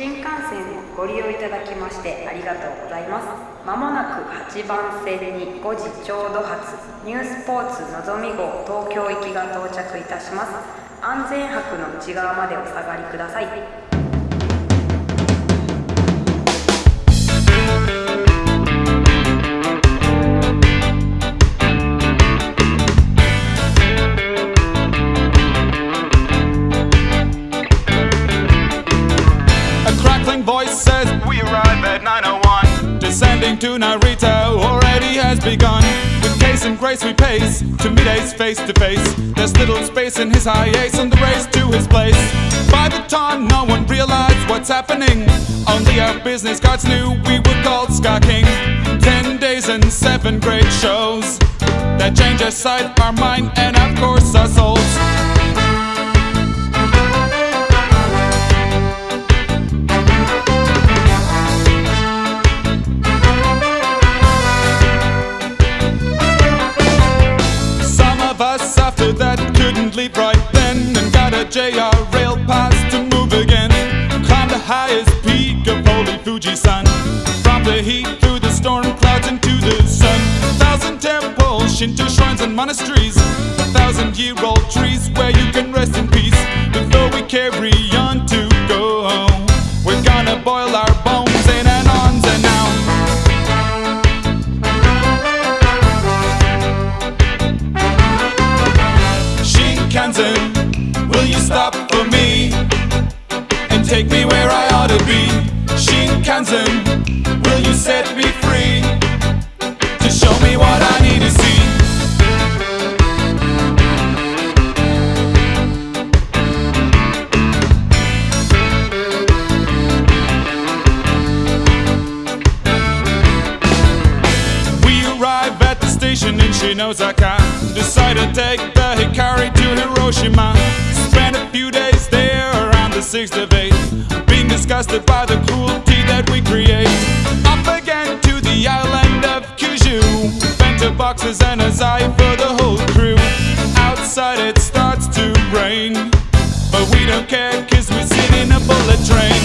新幹線をご利用いただきましてありがとうございます。まもなく8番線に5時ちょうど発ニュースポーツのぞみ号東京行きが到着いたします安全泊の内側までお下がりください To Narita already has begun. With pace and grace we pace To meet ace face to face. There's little space in his high ace And the race to his place. By the time no one realized what's happening Only our business cards knew we were called Ska King. Ten days and seven great shows That change our sight, our mind and of JR rail pass to move again. Climbed the highest peak of holy Fuji-san. From the heat through the storm clouds into the sun. Thousand temples, Shinto shrines and monasteries. A thousand year old trees where you can rest in peace take me where I ought to be? Shinkansen, will you set me free to show me what I need to see? We arrive at the station in Shin-Osaka. Decide to take the Hikari to Hiroshima. Spend a few days there around the 6th of 8th. Disgusted by the cruelty that we create. Off again to the island of Kyushu. Bento boxes and a zai for the whole crew. Outside it starts to rain. But we don't care cause we sit in a bullet train.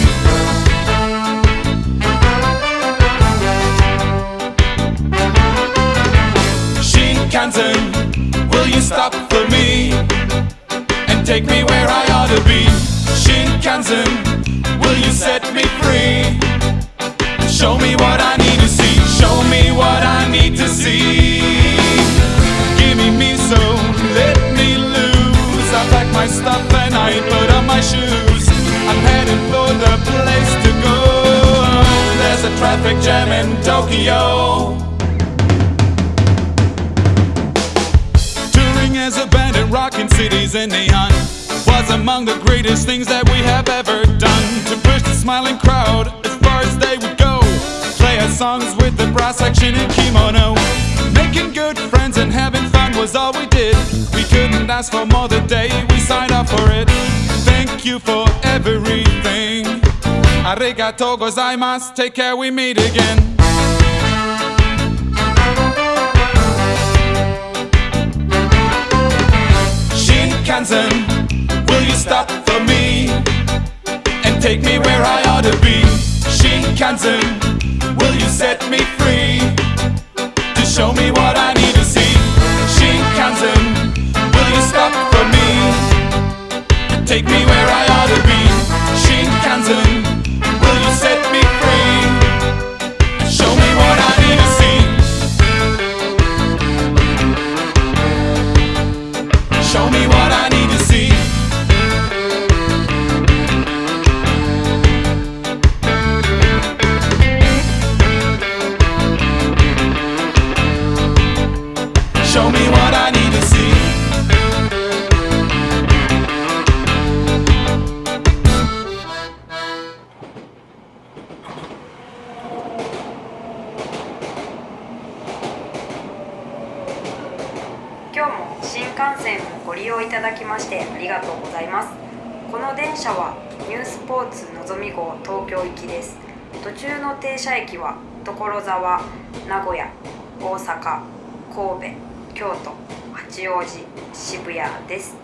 Shinkansen, will you stop I ought to be? Shinkansen, will you set me free? Show me what I need to see. Show me what I need to see. Give me me so let me loose. I pack my stuff and I put on my shoes. I'm heading for the place to go. There's a traffic jam in Tokyo. Touring as a band and rocking cities in neon was among the greatest things that we have ever done. To push the smiling crowd as far as they would go. Play our songs with the brass section and kimono. Making good friends and having fun was all we did. We couldn't ask for more the day we signed up for it. Thank you for everything. Arigato gozaimasu. Take care, we meet again. Shinkansen, stop for me and take me where I ought to be? Shinkansen, will you set me free to show me what I need to see? Shinkansen, will you stop for me and take me where I ought to be? Shinkansen, will you set me free and show me what I need to see? Show me what I need to see. Show me what I need to see.「今日も新幹線をご利用いただきましてありがとうございますこの電車はニュースポーツのぞみ号東京行きです途中の停車駅は所沢名古屋大阪神戸京都八王子渋谷です。